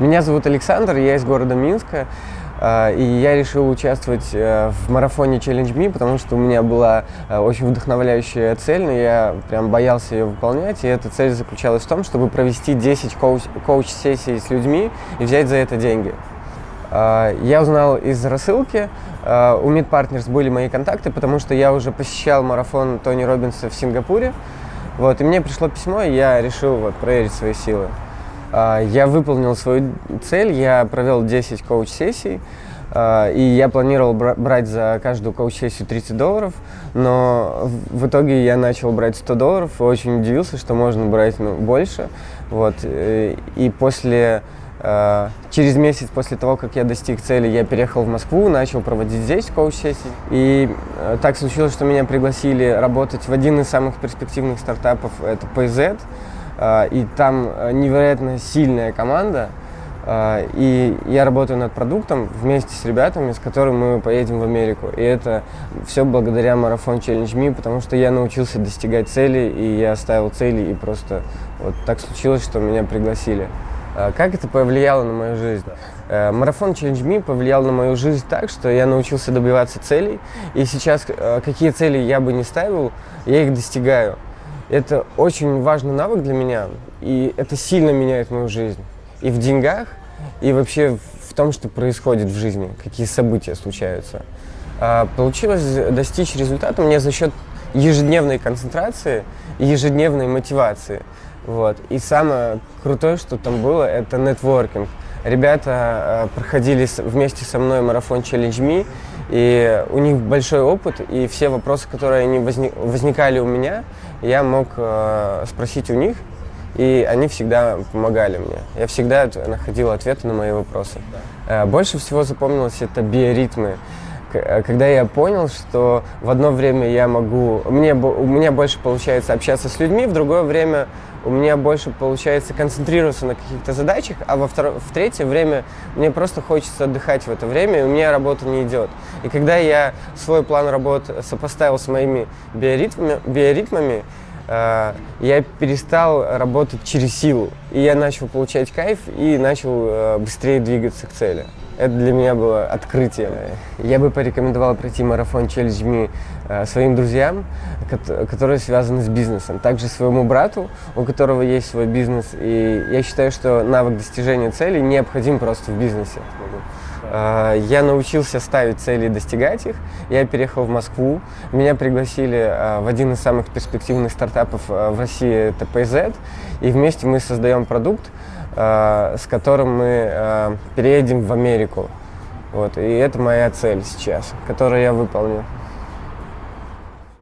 Меня зовут Александр, я из города Минска. И я решил участвовать э, в марафоне Challenge Me, потому что у меня была э, очень вдохновляющая цель, но я прям боялся ее выполнять. И эта цель заключалась в том, чтобы провести 10 коуч- коуч-сессий с людьми и взять за это деньги. Я узнал из рассылки, у Meet были мои контакты, потому что я уже посещал марафон Тони Робинса в Сингапуре. Вот, и мне пришло письмо, и я решил вот, проверить свои силы. А, я выполнил свою цель, я провел 10 коуч-сессий, а, и я планировал брать за каждую коуч-сессию 30 долларов, но в итоге я начал брать 100 долларов и очень удивился, что можно брать ну, больше. Вот. Э, и после, а, через месяц после того, как я достиг цели, я переехал в Москву, начал проводить здесь коуч-сессии. И э, так случилось, что меня пригласили работать в один из самых перспективных стартапов, это PayZ. А, и там э, невероятно сильная команда, а, и я работаю над продуктом вместе с ребятами, с которыми мы поедем в Америку. И это все благодаря марафон Challenge Me, потому что я научился достигать цели, и я ставил цели, и просто вот так случилось, что меня пригласили. Как это повлияло на мою жизнь? Э, марафон Challenge Me повлиял на мою жизнь так, что я научился добиваться целей, и сейчас э, какие цели я бы не ставил, я их достигаю. Это очень важный навык для меня, и это сильно меняет мою жизнь. И в деньгах, и вообще в том, что происходит в жизни, какие события случаются. А, получилось достичь результата мне за счет ежедневной концентрации и ежедневной мотивации. Вот. И самое крутое, что там было, это нетворкинг. Ребята э, проходили вместе со мной марафон Challenge Me, и у них большой опыт, и все вопросы, которые они возник, возникали у меня, я мог э, спросить у них, и они всегда помогали мне. Я всегда находил ответы на мои вопросы. Э, больше всего запомнилось это биоритмы. Э, когда я понял, что в одно время я могу, мне, у меня больше получается общаться с людьми, в другое время у меня больше получается концентрироваться на каких-то задачах, а во второе, в третье время мне просто хочется отдыхать в это время, и у меня работа не идет. И когда я свой план работы сопоставил с моими биоритмами, биоритмами я перестал работать через силу, и я начал получать кайф и начал э, быстрее двигаться к цели. Это для меня было открытие. Я бы порекомендовал пройти марафон Me э, своим друзьям, которые связаны с бизнесом. Также своему брату, у которого есть свой бизнес. И я считаю, что навык достижения целей необходим просто в бизнесе. Э, я научился ставить цели и достигать их. Я переехал в Москву. Меня пригласили э, в один из самых перспективных стартапов в России, это PayZ. И вместе мы создаем продукт, с которым мы переедем в Америку. Вот, и это моя цель сейчас, которую я выполню.